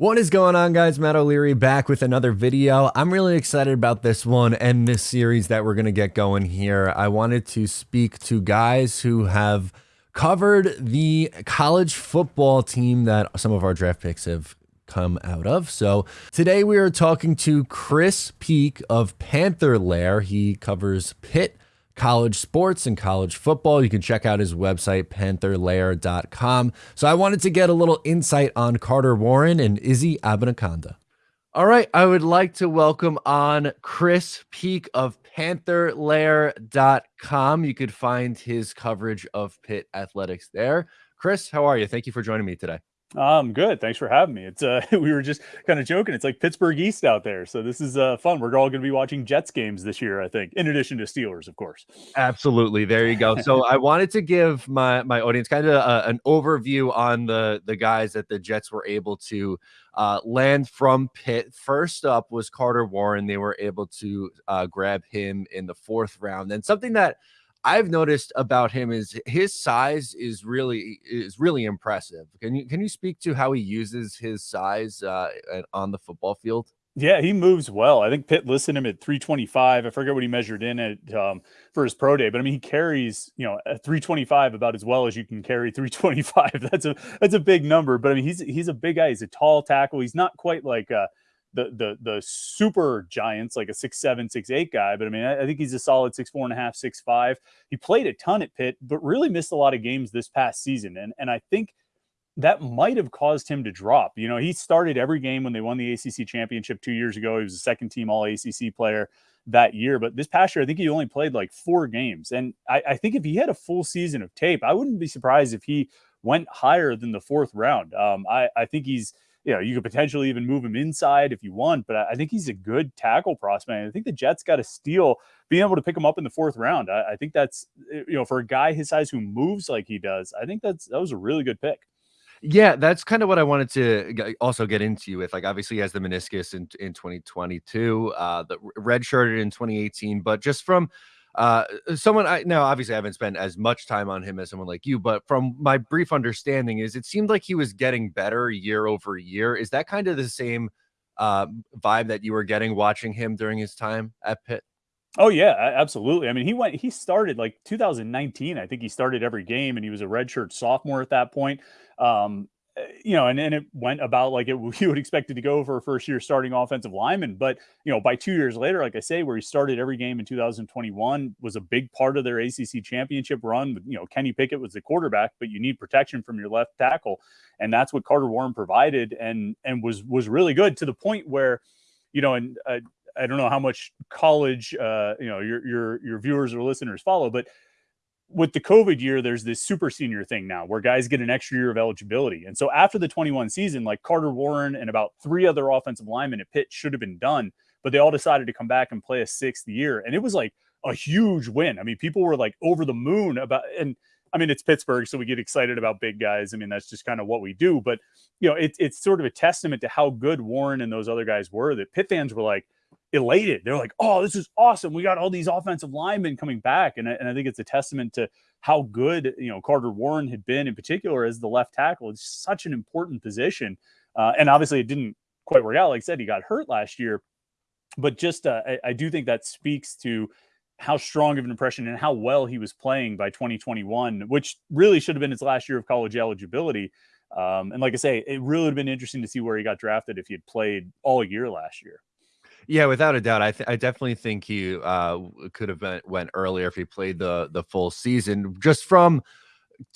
What is going on guys, Matt O'Leary back with another video. I'm really excited about this one and this series that we're going to get going here. I wanted to speak to guys who have covered the college football team that some of our draft picks have come out of. So today we are talking to Chris Peak of Panther Lair. He covers Pitt college sports and college football. You can check out his website, pantherlair.com. So I wanted to get a little insight on Carter Warren and Izzy Abanikanda. All right, I would like to welcome on Chris Peak of pantherlair.com. You could find his coverage of Pitt athletics there. Chris, how are you? Thank you for joining me today. I'm good. Thanks for having me. It's uh, we were just kind of joking. It's like Pittsburgh East out there, so this is uh, fun. We're all going to be watching Jets games this year, I think, in addition to Steelers, of course. Absolutely. There you go. So I wanted to give my my audience kind of uh, an overview on the the guys that the Jets were able to uh, land from Pitt. First up was Carter Warren. They were able to uh, grab him in the fourth round, and something that I've noticed about him is his size is really is really impressive. Can you can you speak to how he uses his size uh, on the football field? Yeah, he moves well. I think Pitt listed him at 325. I forget what he measured in at um, for his pro day, but I mean he carries you know at 325 about as well as you can carry 325. That's a that's a big number, but I mean he's he's a big guy. He's a tall tackle. He's not quite like. Uh, the the the super giants like a six seven six eight guy but i mean I, I, think he's a solid six four and a half six five. He played a ton at pitt but really missed a lot of games this past season and and i think that might have caused him to drop. You know he started every game when they won the acc championship two years ago. He was a second team all acc player that year but this past year i think he only played like four games and i, I think if he had a full season of tape i wouldn't be surprised if he went higher than the fourth round. Um, I, I think he's you know, you could potentially even move him inside if you want, but I think he's a good tackle prospect. I think the Jets got a steal being able to pick him up in the fourth round. I, I, think that's, eh, you know, for a guy his size who moves like he does, I think that's, that was a really good pick. Yeah, that's kind of what I wanted to also get into with. Like, obviously, he has the meniscus in, in 2022, uh, the red shirted in 2018, but just from uh, uh, someone I now obviously I haven't spent as much time on him as someone like you, but from my brief understanding is it seemed like he was getting better year over year. Is that kind of the same uh, vibe that you were getting watching him during his time at Pitt? Oh yeah, absolutely. I mean, he went he started like 2019. I think he started every game and he was a redshirt sophomore at that point. Um, you know, and, and it went about like it you would expect it to go for a first year starting offensive lineman. But, you know, by two years later, like I say, where he started every game in 2021 was a big part of their ACC championship run. You know, Kenny Pickett was the quarterback, but you need protection from your left tackle. And that's what Carter Warren provided and, and was, was really good to the point where, you know, and uh, I don't know how much college, uh, you know, your, your, your viewers or listeners follow, but with the COVID year, there's this super senior thing now where guys get an extra year of eligibility. And so after the 21 season, like Carter Warren and about three other offensive linemen at Pitt should have been done, but they all decided to come back and play a sixth year. And it was like a huge win. I mean, people were like over the moon about, and I mean, it's Pittsburgh, so we get excited about big guys. I mean, that's just kind of what we do. But, you know, it, it's sort of a testament to how good Warren and those other guys were that Pitt fans were like, elated. They're like, "Oh, this is awesome! We got all these offensive linemen coming back," and I, and I think it's a testament to how good you know Carter Warren had been in particular as the left tackle. It's such an important position, uh, and obviously it didn't quite work out. Like I said, he got hurt last year, but just uh, I, I do think that speaks to how strong of an impression and how well he was playing by 2021, which really should have been his last year of college eligibility. Um, and like I say, it really would have been interesting to see where he got drafted if he had played all year last year. Yeah, without a doubt, I th- I definitely think he uh, could have been went earlier if he played the the full season. Just from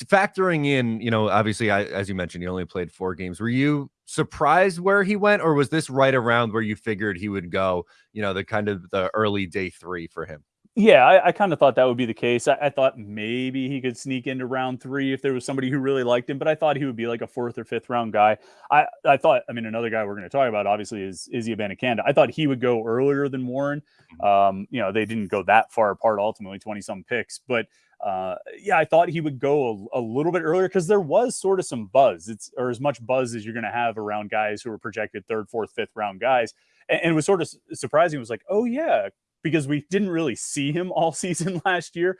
factoring in, you know, obviously, I, as you mentioned, he only played four games. Were you surprised where he went, or was this right around where you figured he would go? You know, the kind of the early day three for him. Yeah, I, I kind of thought that would be the case. I, I, thought maybe he could sneak into round three if there was somebody who really liked him, but I thought he would be like a fourth or fifth round guy. I, I thought, I mean, another guy we're going to talk about obviously is Izzy Abanikanda. I thought he would go earlier than Warren. Mm-hmm. Um, you know, they didn't go that far apart ultimately, 20 some picks, but uh, yeah, I thought he would go a, a little bit earlier because there was sort of some buzz. It's or as much buzz as you're going to have around guys who are projected third, fourth, fifth round guys. And, and it was sort of surprising. It was like, oh yeah, because we didn't really see him all season last year.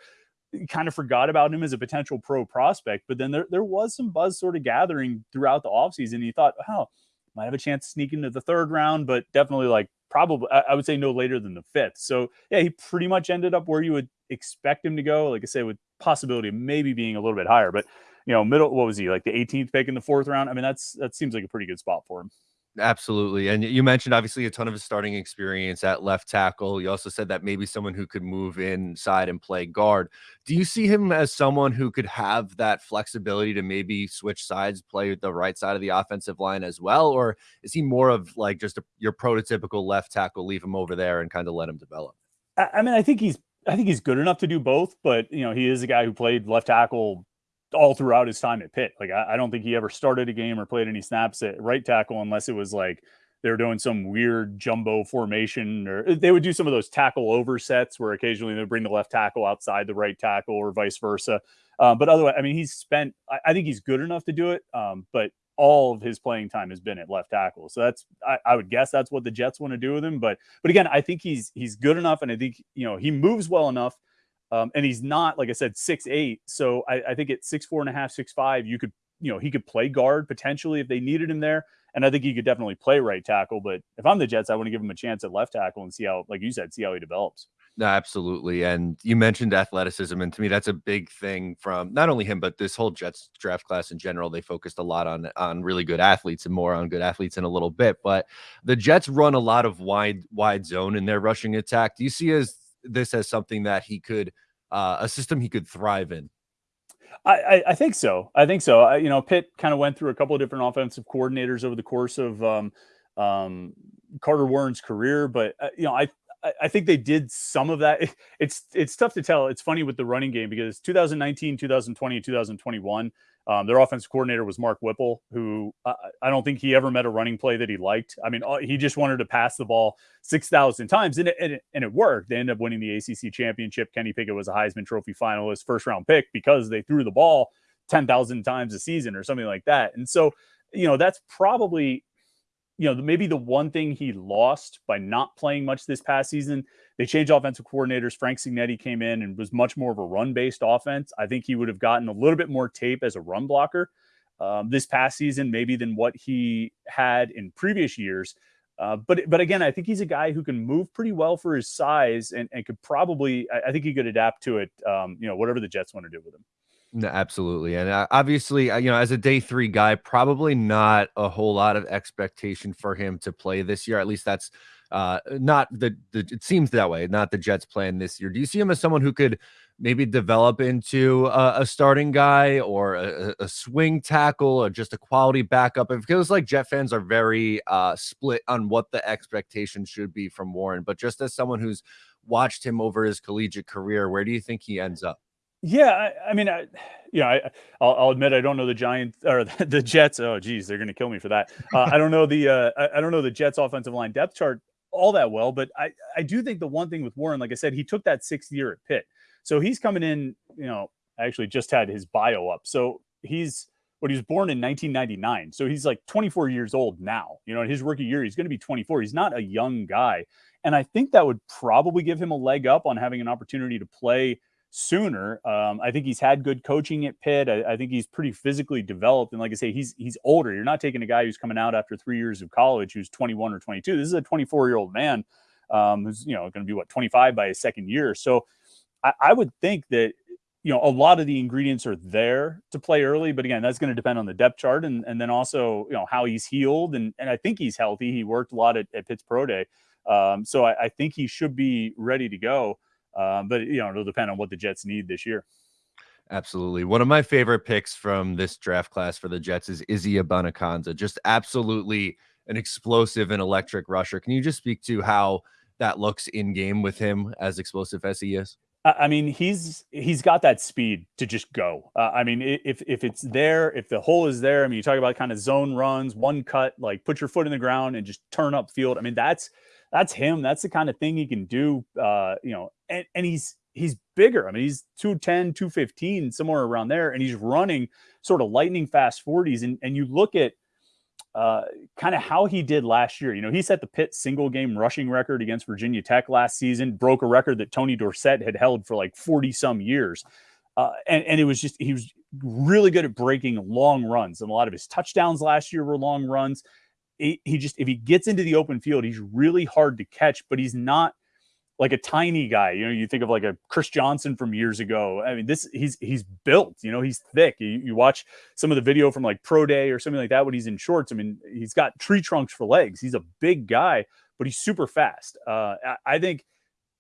Kind of forgot about him as a potential pro prospect, but then there, there was some buzz sort of gathering throughout the offseason. He thought, oh, might have a chance to sneak into the third round, but definitely like probably I would say no later than the fifth. So yeah, he pretty much ended up where you would expect him to go. Like I say, with possibility of maybe being a little bit higher, but you know, middle what was he like the 18th pick in the fourth round? I mean, that's that seems like a pretty good spot for him. Absolutely. And you mentioned obviously a ton of his starting experience at left tackle. You also said that maybe someone who could move inside and play guard. Do you see him as someone who could have that flexibility to maybe switch sides, play the right side of the offensive line as well? Or is he more of like just a, your prototypical left tackle, leave him over there and kind of let him develop? I mean, I think he's I think he's good enough to do both, but you know, he is a guy who played left tackle all throughout his time at Pitt. Like I, I, don't think he ever started a game or played any snaps at right tackle unless it was like they were doing some weird jumbo formation or uh, they would do some of those tackle oversets where occasionally they'd bring the left tackle outside the right tackle or vice versa. Um, but otherwise, I mean, he's spent. I, I, think he's good enough to do it. Um, but all of his playing time has been at left tackle. So that's I, I, would guess that's what the Jets want to do with him. But but again, I think he's he's good enough, and I think you know he moves well enough um, and he's not, like I said, six eight. So I, I think at six four and a half, six five, you could, you know, he could play guard potentially if they needed him there. And I think he could definitely play right tackle. But if I'm the Jets, I want to give him a chance at left tackle and see how, like you said, see how he develops. No, absolutely. And you mentioned athleticism. And to me, that's a big thing from not only him, but this whole Jets draft class in general. They focused a lot on on really good athletes and more on good athletes in a little bit. But the Jets run a lot of wide, wide zone in their rushing attack. Do you see as this as something that he could uh, a system he could thrive in? I, I, think so. I think so. I, you know, Pitt kind of went through a couple of different offensive coordinators over the course of um, um, Carter Warren's career, but uh, you know, I I think they did some of that. It's it's tough to tell. It's funny with the running game because 2019, 2020, 2021, um, their offensive coordinator was Mark Whipple, who uh, I don't think he ever met a running play that he liked. I mean, he just wanted to pass the ball 6,000 times, and it, and, it, and it worked. They ended up winning the ACC championship. Kenny Pickett was a Heisman Trophy finalist, first round pick, because they threw the ball 10,000 times a season or something like that. And so, you know, that's probably you know, maybe the one thing he lost by not playing much this past season, they changed offensive coordinators. Frank Cignetti came in and was much more of a run based offense. I think he would have gotten a little bit more tape as a run blocker um, this past season, maybe than what he had in previous years. Uh, but but again, I think he's a guy who can move pretty well for his size and, and could probably, I, I think he could adapt to it. Um, you know, whatever the Jets want to do with him. No, absolutely. And uh, obviously, uh, you know, as a day three guy, probably not a whole lot of expectation for him to play this year. At least that's uh, not the, the, it seems that way, not the Jets plan this year. Do you see him as someone who could maybe develop into a, a starting guy or a, a, swing tackle or just a quality backup? It feels like Jet fans are very uh, split on what the expectation should be from Warren. But just as someone who's watched him over his collegiate career, where do you think he ends up? Yeah, I, I mean, I, you know, I, I'll, I'll, admit I don't know the Giants or the Jets. Oh, geez, they're going to kill me for that. Uh, I don't know the uh, I, I, don't know the Jets offensive line depth chart all that well, but I I do think the one thing with Warren, like I said, he took that sixth year at Pitt, so he's coming in. You know, I actually just had his bio up, so he's what he was born in 1999, so he's like 24 years old now. You know, in his rookie year, he's going to be 24. He's not a young guy, and I think that would probably give him a leg up on having an opportunity to play sooner. Um, I think he's had good coaching at Pitt. I, I, think he's pretty physically developed, and like I say, he's he's older. You're not taking a guy who's coming out after three years of college who's 21 or 22. This is a 24 year old man um, who's you know going to be what 25 by his second year. So I, I would think that you know a lot of the ingredients are there to play early, but again, that's going to depend on the depth chart and and then also you know how he's healed and and I think he's healthy. He worked a lot at, at Pitt's pro day, um, so I, I think he should be ready to go. Um, but you know, it'll depend on what the Jets need this year. Absolutely. One of my favorite picks from this draft class for the Jets is Izzy Abanikanda. Just absolutely an explosive and electric rusher. Can you just speak to how that looks in game with him as explosive as he is? I mean, he's he's got that speed to just go. Uh, I mean, if if it's there, if the hole is there, I mean, you talk about kind of zone runs, one cut, like put your foot in the ground and just turn up field. I mean, that's that's him. That's the kind of thing he can do. Uh, you know, and, and he's he's bigger. I mean, he's 210, 215, somewhere around there, and he's running sort of lightning fast 40s. And and you look at uh, kind of how he did last year. You know, he set the Pitt single game rushing record against Virginia Tech last season, broke a record that Tony Dorsett had held for like 40 some years. Uh, and, and it was just, he was really good at breaking long runs. And a lot of his touchdowns last year were long runs he, he just if he gets into the open field, he's really hard to catch, but he's not like a tiny guy. You know, you think of like a Chris Johnson from years ago. I mean, this he's he's built. You know, he's thick. You, you watch some of the video from like pro day or something like that when he's in shorts. I mean, he's got tree trunks for legs. He's a big guy, but he's super fast. Uh, I, I think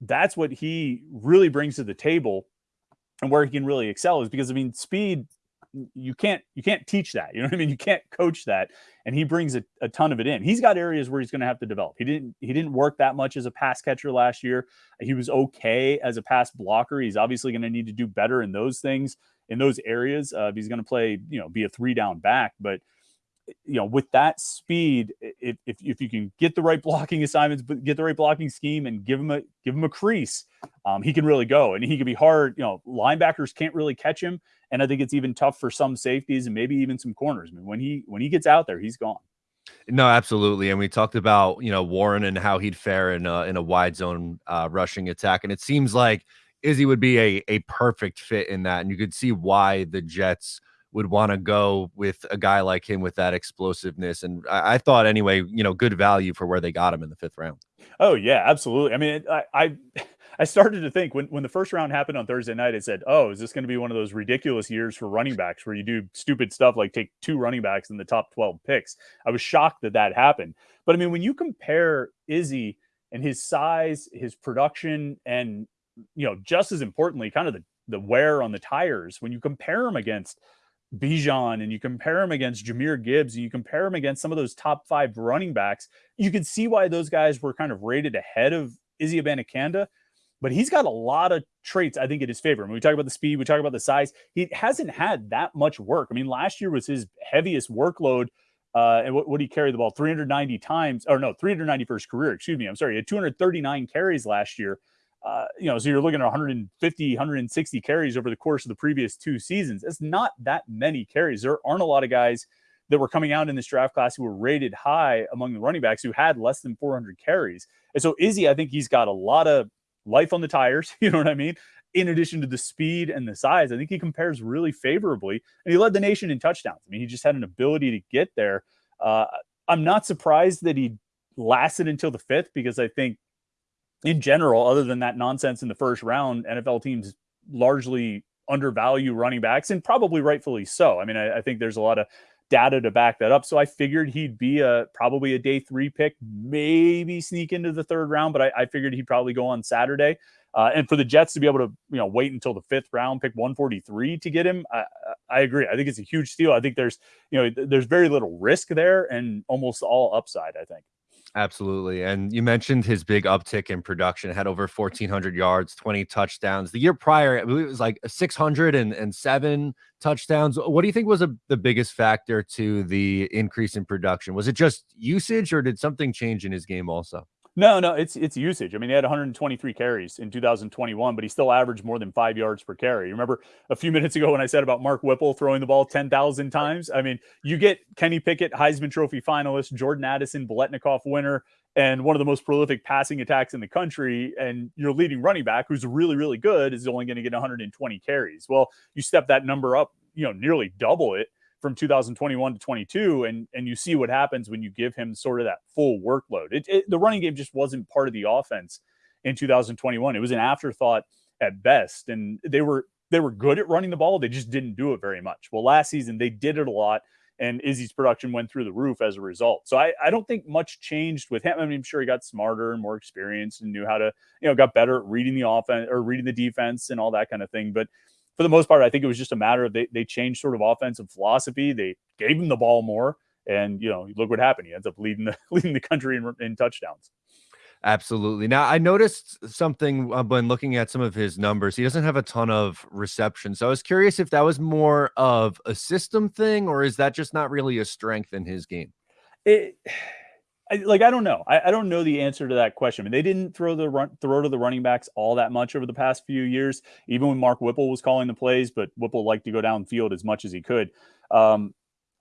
that's what he really brings to the table, and where he can really excel is because I mean, speed you can't you can't teach that. You know what I mean? You can't coach that. And he brings a, a ton of it in. He's got areas where he's going to have to develop. He didn't he didn't work that much as a pass catcher last year. He was okay as a pass blocker. He's obviously going to need to do better in those things in those areas. Uh, he's going to play, you know, be a three down back, but you know, with that speed, if, if, if you can get the right blocking assignments, but get the right blocking scheme and give him a give him a crease, um, he can really go and he can be hard. You know, linebackers can't really catch him, and I think it's even tough for some safeties and maybe even some corners. I mean, when he when he gets out there, he's gone. No, absolutely. And we talked about you know Warren and how he'd fare in a in a wide zone uh, rushing attack, and it seems like Izzy would be a a perfect fit in that, and you could see why the Jets would want to go with a guy like him with that explosiveness. And I, I, thought anyway, you know, good value for where they got him in the fifth round. Oh yeah, absolutely. I mean, I, I, I started to think when, when the first round happened on Thursday night, I said, oh, is this going to be one of those ridiculous years for running backs where you do stupid stuff like take two running backs in the top 12 picks? I was shocked that that happened. But I mean, when you compare Izzy and his size, his production, and, you know, just as importantly, kind of the, the wear on the tires, when you compare him against – Bijan and you compare him against Jahmyr Gibbs and you compare him against some of those top five running backs, you can see why those guys were kind of rated ahead of Izzy Abanikanda. But he's got a lot of traits, I think, in his favor. When we talk about the speed, we talk about the size. He hasn't had that much work. I mean, last year was his heaviest workload. Uh, and what, did he carry the ball 390 times? Or no, 390 for his career. Excuse me. I'm sorry. He had 239 carries last year. Uh, you know, so you're looking at 150, 160 carries over the course of the previous two seasons. It's not that many carries. There aren't a lot of guys that were coming out in this draft class who were rated high among the running backs who had less than 400 carries. And so Izzy, I think he's got a lot of life on the tires. You know what I mean? In addition to the speed and the size, I think he compares really favorably. And he led the nation in touchdowns. I mean, he just had an ability to get there. Uh, I'm not surprised that he lasted until the fifth because I think in general, other than that nonsense in the first round, NFL teams largely undervalue running backs and probably rightfully so. I mean, I, I, think there's a lot of data to back that up. So I figured he'd be a probably a day three pick, maybe sneak into the third round, but I, I figured he'd probably go on Saturday. Uh, and for the Jets to be able to, you know, wait until the fifth round, pick 143 to get him, I, I agree. I think it's a huge steal. I think there's, you know, there's very little risk there and almost all upside. I think. Absolutely. And you mentioned his big uptick in production, had over 1,400 yards, 20 touchdowns. The year prior, I believe it was like 607 touchdowns. What do you think was a, the biggest factor to the increase in production? Was it just usage or did something change in his game also? No, no, it's it's usage. I mean, he had 123 carries in 2021, but he still averaged more than five yards per carry. Remember a few minutes ago when I said about Mark Whipple throwing the ball 10,000 times? I mean, you get Kenny Pickett, Heisman Trophy finalist, Jordan Addison, Biletnikoff winner, and one of the most prolific passing attacks in the country, and your leading running back, who's really, really good, is only going to get 120 carries. Well, you step that number up, you know, nearly double it from 2021 to 22 and and you see what happens when you give him sort of that full workload it, it, the running game just wasn't part of the offense in 2021 it was an afterthought at best and they were they were good at running the ball they just didn't do it very much well last season they did it a lot and Izzy's production went through the roof as a result. So I, I don't think much changed with him. I mean, I'm sure he got smarter and more experienced and knew how to, you know, got better at reading the offense or reading the defense and all that kind of thing. But for the most part, I think it was just a matter of they, they changed sort of offensive philosophy. They gave him the ball more, and you know, look what happened. He ends up leading the leading the country in, in touchdowns. Absolutely. Now, I noticed something uh, when looking at some of his numbers. He doesn't have a ton of reception. So I was curious if that was more of a system thing or is that just not really a strength in his game? It I, like I don't know. I, I, don't know the answer to that question. I mean, they didn't throw the run, throw to the running backs all that much over the past few years, even when Mark Whipple was calling the plays. But Whipple liked to go downfield as much as he could. Um,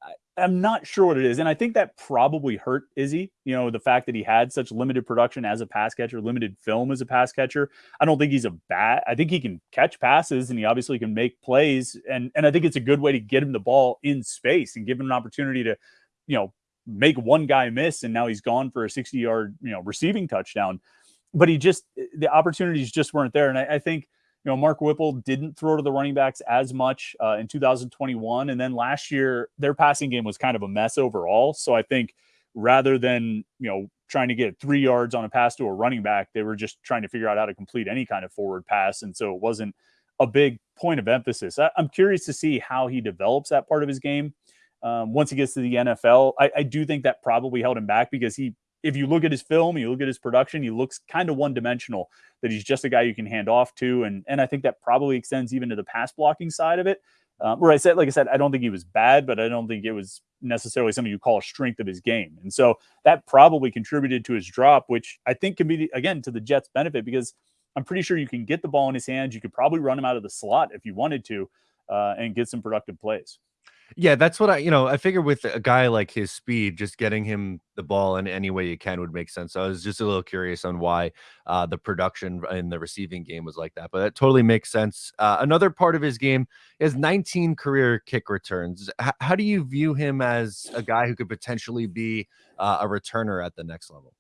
I, am not sure what it is, and I think that probably hurt Izzy. You know, the fact that he had such limited production as a pass catcher, limited film as a pass catcher. I don't think he's a bat. I think he can catch passes, and he obviously can make plays. And and I think it's a good way to get him the ball in space and give him an opportunity to, you know make one guy miss and now he's gone for a 60 yard, you know, receiving touchdown. But he just, the opportunities just weren't there. And I, I think, you know, Mark Whipple didn't throw to the running backs as much uh, in 2021. And then last year, their passing game was kind of a mess overall. So I think rather than, you know, trying to get three yards on a pass to a running back, they were just trying to figure out how to complete any kind of forward pass. And so it wasn't a big point of emphasis. I, am curious to see how he develops that part of his game um, once he gets to the NFL. I, I do think that probably held him back because he if you look at his film, you look at his production, he looks kind of one dimensional, that he's just a guy you can hand off to. And, and I think that probably extends even to the pass blocking side of it. Um, where I said, like I said, I don't think he was bad, but I don't think it was necessarily something you call a strength of his game. And so that probably contributed to his drop, which I think can be, again, to the Jets' benefit because I'm pretty sure you can get the ball in his hands. You could probably run him out of the slot if you wanted to uh, and get some productive plays. Yeah, that's what I, you know, I figure with a guy like his speed, just getting him the ball in any way you can would make sense. So I was just a little curious on why uh, the production in the receiving game was like that, but that totally makes sense. Uh, another part of his game is 19 career kick returns. H- how do you view him as a guy who could potentially be uh, a returner at the next level?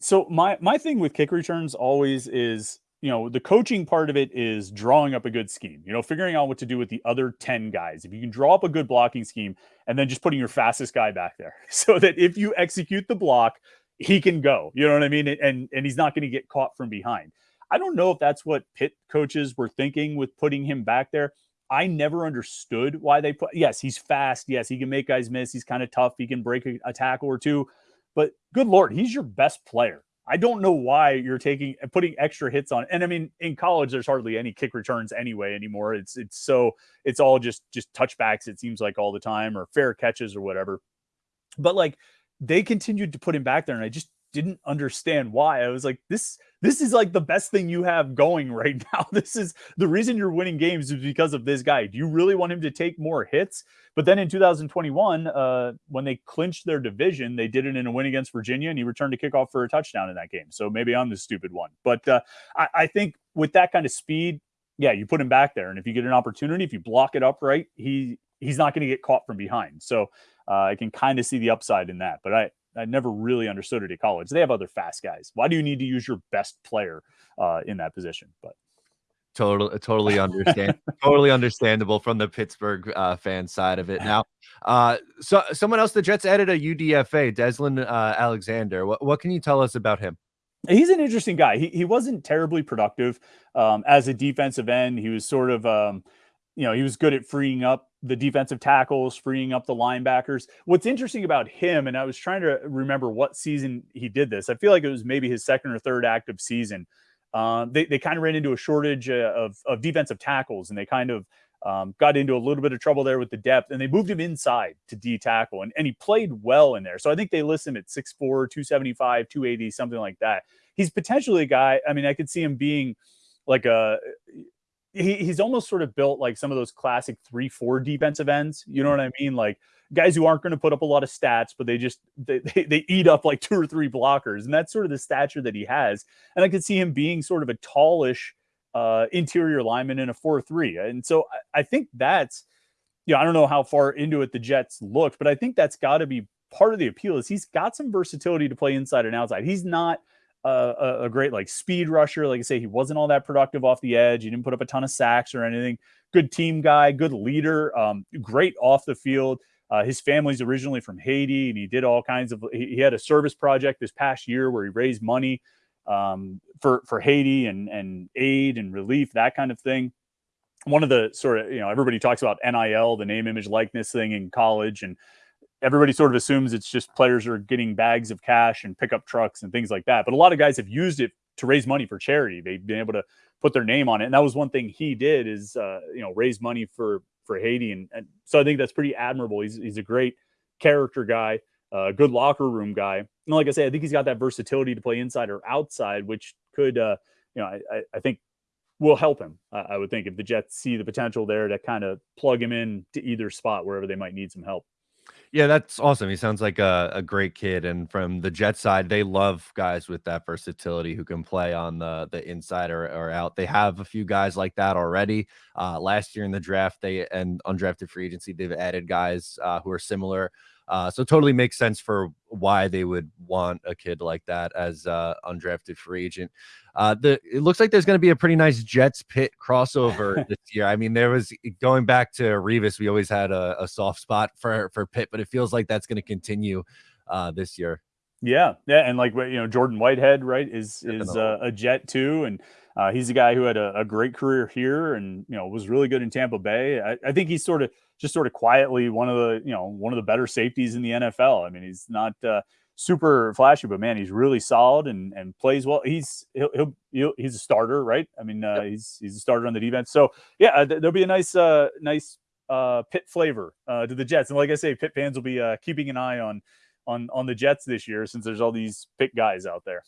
So my my thing with kick returns always is you know, the coaching part of it is drawing up a good scheme, you know, figuring out what to do with the other 10 guys. If you can draw up a good blocking scheme and then just putting your fastest guy back there so that if you execute the block, he can go, you know what I mean? And, and he's not going to get caught from behind. I don't know if that's what Pitt coaches were thinking with putting him back there. I never understood why they put, yes, he's fast. Yes, he can make guys miss. He's kind of tough. He can break a, a tackle or two. But good Lord, he's your best player. I don't know why you're taking and putting extra hits on. And I mean, in college, there's hardly any kick returns anyway anymore. It's it's so it's all just just touchbacks. It seems like all the time or fair catches or whatever. But like they continued to put him back there, and I just didn't understand why. I was like, this this is like the best thing you have going right now. This is the reason you're winning games is because of this guy. Do you really want him to take more hits? But then in 2021, uh, when they clinched their division, they did it in a win against Virginia, and he returned a kickoff for a touchdown in that game. So maybe I'm the stupid one. But uh, I, I think with that kind of speed, yeah, you put him back there, and if you get an opportunity, if you block it up right, he he's not going to get caught from behind. So uh, I can kind of see the upside in that. But I I never really understood it at college. They have other fast guys. Why do you need to use your best player uh, in that position? But totally, totally understand, totally understandable from the Pittsburgh uh, fan side of it. Now, uh, so someone else, the Jets added a UDFA, Deslin uh, Alexander. What, what can you tell us about him? He's an interesting guy. He, he wasn't terribly productive um, as a defensive end. He was sort of, um, you know, he was good at freeing up the defensive tackles, freeing up the linebackers. What's interesting about him, and I was trying to remember what season he did this. I feel like it was maybe his second or third active season. Um, they they kind of ran into a shortage uh, of of defensive tackles, and they kind of um, got into a little bit of trouble there with the depth, and they moved him inside to D tackle, and, and he played well in there. So I think they list him at 6'4, 275, 280, something like that. He's potentially a guy. I mean, I could see him being like a he, he's almost sort of built like some of those classic three four defensive ends. You know what I mean? Like guys who aren't going to put up a lot of stats, but they just they, they, they eat up like two or three blockers, and that's sort of the stature that he has. And I could see him being sort of a tallish uh, interior lineman in a four three. And so I, I think that's you know I don't know how far into it the Jets looked, but I think that's got to be part of the appeal is he's got some versatility to play inside and outside. He's not a, a, great like speed rusher. Like I say, he wasn't all that productive off the edge. He didn't put up a ton of sacks or anything. Good team guy, good leader, um, great off the field. Uh, his family's originally from Haiti, and he did all kinds of. He, he, had a service project this past year where he raised money um, for for Haiti and and aid and relief, that kind of thing. One of the sort of you know everybody talks about NIL, the name, image, likeness thing in college, and everybody sort of assumes it's just players are getting bags of cash and pickup trucks and things like that. But a lot of guys have used it to raise money for charity. They've been able to put their name on it, and that was one thing he did is uh, you know raise money for for Haiti, and, and so I think that's pretty admirable. He's he's a great character guy, a uh, good locker room guy, and like I say, I think he's got that versatility to play inside or outside, which could uh, you know I, I think will help him. I would think if the Jets see the potential there to kind of plug him in to either spot wherever they might need some help. Yeah, that's awesome. He sounds like a, a great kid. And from the Jet side, they love guys with that versatility who can play on the the inside or, or out. They have a few guys like that already. Uh, last year in the draft, they and undrafted free agency, they've added guys uh, who are similar Uh, so totally makes sense for why they would want a kid like that as uh, undrafted free agent. Uh, the it looks like there's going to be a pretty nice Jets Pitt crossover this year. I mean, there was going back to Revis, we always had a, a soft spot for for Pitt, but it feels like that's going to continue uh, this year. Yeah, yeah, and like you know, Jordan Whitehead, right, is is uh, a Jet too, and uh, he's a guy who had a, a, great career here, and you know was really good in Tampa Bay. I, I, think he's sort of just sort of quietly one of the you know one of the better safeties in the NFL. I mean, he's not uh, super flashy, but man, he's really solid and and plays well. He's he'll, he'll, he'll he's a starter, right? I mean, uh, yep. he's he's a starter on the defense. So yeah, th- there'll be a nice uh, nice uh, Pitt flavor uh, to the Jets, and like I say, Pitt fans will be uh, keeping an eye on on on the Jets this year since there's all these Pitt guys out there.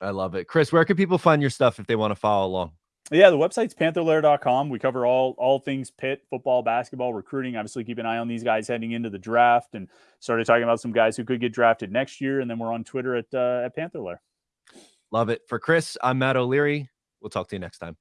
I love it. Chris, where can people find your stuff if they want to follow along? Yeah, the website's pantherlair.com. We cover all all things Pitt, football, basketball, recruiting. Obviously, keep an eye on these guys heading into the draft and started talking about some guys who could get drafted next year. And then we're on Twitter at uh, at Panther Lair. Love it. For Chris, I'm Matt O'Leary. We'll talk to you next time.